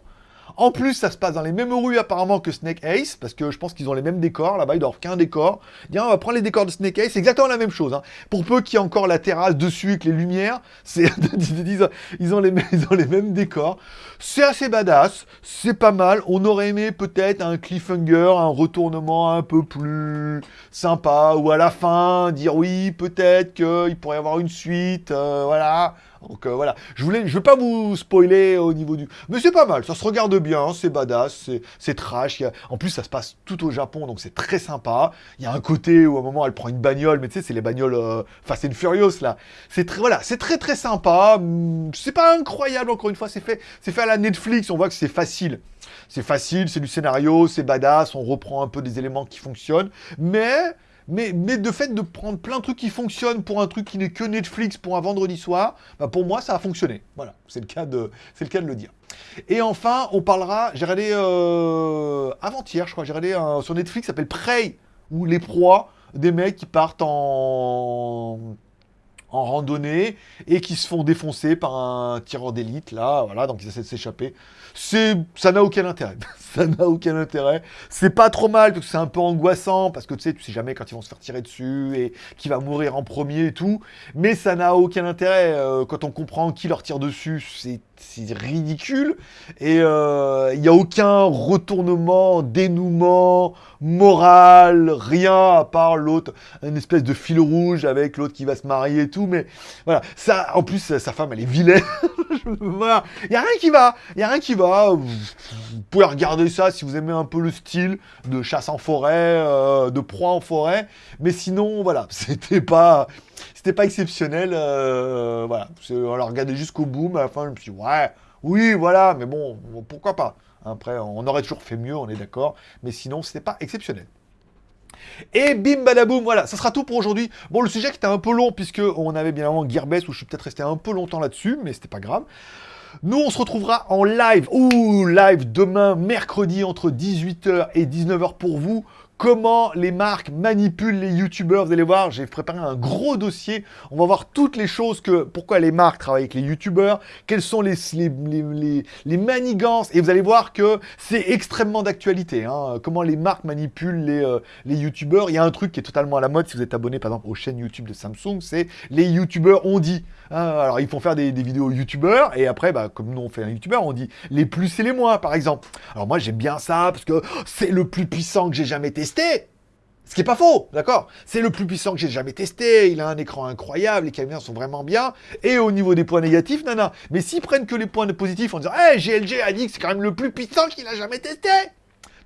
En plus, ça se passe dans les mêmes rues apparemment que Snake Ace, parce que je pense qu'ils ont les mêmes décors. Là-bas, ils doivent qu'un décor. Bien, on va prendre les décors de Snake Ace, c'est exactement la même chose. hein. Pour peu qu'il y ait encore la terrasse dessus avec les lumières, c'est ils ont- les mêmes décors. C'est assez badass, c'est pas mal. On aurait aimé peut-être un cliffhanger, un retournement un peu plus sympa, ou à la fin dire oui, peut-être qu'il pourrait y avoir une suite, euh, voilà. Donc euh, voilà, je voulais, je vais pas vous spoiler au niveau du, mais c'est pas mal, ça se regarde bien, c'est badass, c'est- trash. En plus, ça se passe tout au Japon, donc c'est très sympa. Il y a un côté où à un moment elle prend une bagnole, mais tu sais, c'est les bagnoles euh, Fast and Furious là. C'est très, voilà, c'est très très sympa. Hum, C'est pas incroyable encore une fois, c'est fait, c'est fait à la Netflix. On voit que c'est facile. C'est facile, c'est du scénario, c'est badass. On reprend un peu des éléments qui fonctionnent, mais mais, mais de fait de prendre plein de trucs qui fonctionnent pour un truc qui n'est que Netflix pour un vendredi soir, bah pour moi ça a fonctionné. Voilà, c'est le cas de, le cas de le dire. Et enfin, on parlera, j'ai regardé euh, avant-hier, je crois, j'ai regardé un- sur Netflix, s'appelle Prey, ou les proies des mecs qui partent en en randonnée et qui se font défoncer par un tireur d'élite là, voilà, donc ils essaient de s'échapper. Ça n'a aucun intérêt. ça n'a aucun intérêt. C'est pas trop mal parce que c'est un peu angoissant parce que tu sais, tu sais jamais quand ils vont se faire tirer dessus et qui va mourir en premier et tout. Mais ça n'a aucun intérêt euh, quand on comprend qui leur tire dessus. C'est, c'est ridicule et euh, il n'y a aucun retournement, dénouement moral, rien à part l'autre, une espèce de fil rouge avec l'autre qui va se marier et tout. Mais voilà, ça, en plus, sa femme, elle est vilaine. voilà, il y a rien qui va, il y a rien qui va. Vous pouvez regarder ça si vous aimez un peu le style de chasse en forêt, euh, de proie en forêt. Mais sinon, voilà, c'était pas, c'était pas exceptionnel. euh, voilà, on l'a regardé jusqu'au bout, mais à la fin, je me suis dit, ouais, oui, voilà, mais bon, pourquoi pas. Après, on aurait toujours fait mieux, on est d'accord, mais sinon, c'était pas exceptionnel. Et bim badaboum, voilà, ça sera tout pour aujourd'hui. Bon, le sujet qui était un peu long, puisque on avait bien avant Gearbest, où je suis peut-être resté un peu longtemps là-dessus, mais c'était pas grave. Nous, on se retrouvera en live, ouh, live demain, mercredi, entre 18h et 19h pour vous. Comment les marques manipulent les youtubeurs, vous allez voir, j'ai préparé un gros dossier. On va voir toutes les choses que, pourquoi les marques travaillent avec les youtubeurs, quelles sont les, les, les, manigances, et vous allez voir que c'est extrêmement d'actualité. hein. Comment les marques manipulent les, euh, les youtubeurs. Il y a un truc qui est totalement à la mode si vous êtes abonné par exemple aux chaînes YouTube de Samsung, c'est les youtubeurs ont dit. Hein. alors ils font faire des, vidéos youtubeurs et après, bah, comme nous on fait un youtubeur, on dit les plus et les moins par exemple. Alors moi j'aime bien ça parce que c'est le plus puissant que j'ai jamais testé. Ce qui est pas faux, d'accord? C'est le plus puissant que j'ai jamais testé, il a un écran incroyable, les caméras sont vraiment bien, et au niveau des points négatifs, nana. Mais s'ils prennent que les points positifs en disant « Hey, GLG a dit que c'est quand même le plus puissant qu'il a jamais testé !»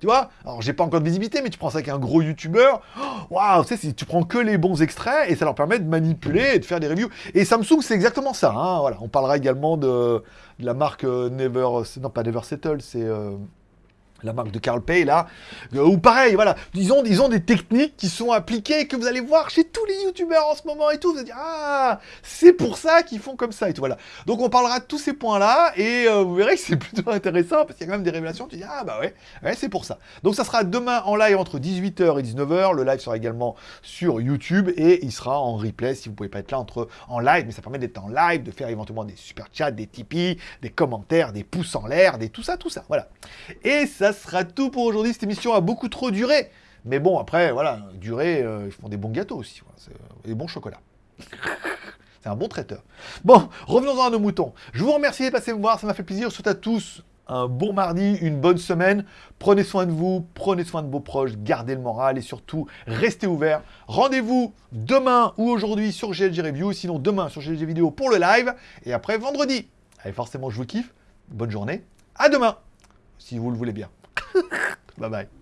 Tu vois Alors, j'ai pas encore de visibilité, mais tu prends ça avec un gros youtubeur. oh, Waouh, tu sais, tu prends que les bons extraits et ça leur permet de manipuler et de faire des reviews. Et Samsung, c'est exactement ça. hein, voilà. On parlera également de, de la marque euh, Never... Non, pas Never Settle, c'est... euh, la marque de Carl Pay là, euh, ou pareil, voilà, ils ont, ils ont des techniques qui sont appliquées que vous allez voir chez tous les youtubeurs en ce moment et tout, vous allez ah c'est pour ça qu'ils font comme ça et tout voilà. Donc on parlera de tous ces points là et euh, vous verrez que c'est plutôt intéressant parce qu'il y a quand même des révélations, tu dis ah bah ouais, ouais c'est pour ça. Donc ça sera demain en live entre 18h et 19h, le live sera également sur YouTube et il sera en replay si vous pouvez pas être là entre en live, mais ça permet d'être en live, de faire éventuellement des super chats, des Tipeee, des commentaires, des pouces en l'air, des tout ça, tout ça, voilà. Et ça sera tout pour aujourd'hui. Cette émission a beaucoup trop duré. Mais bon, après, voilà, duré, euh, ils font des bons gâteaux aussi. voilà, c'est- euh, et des bons chocolats. C'est un bon traiteur. Bon, revenons-en à nos moutons. Je vous remercie de passer me voir, ça m'a fait plaisir. Je souhaite à tous un bon mardi, une bonne semaine. Prenez soin de vous, prenez soin de vos proches, gardez le moral et surtout, restez ouverts. Rendez-vous demain ou aujourd'hui sur GLG Review, sinon demain sur GLG Vidéo pour le live et après vendredi. Allez, forcément, je vous kiffe. Bonne journée. À demain, si vous le voulez bien. bye bye.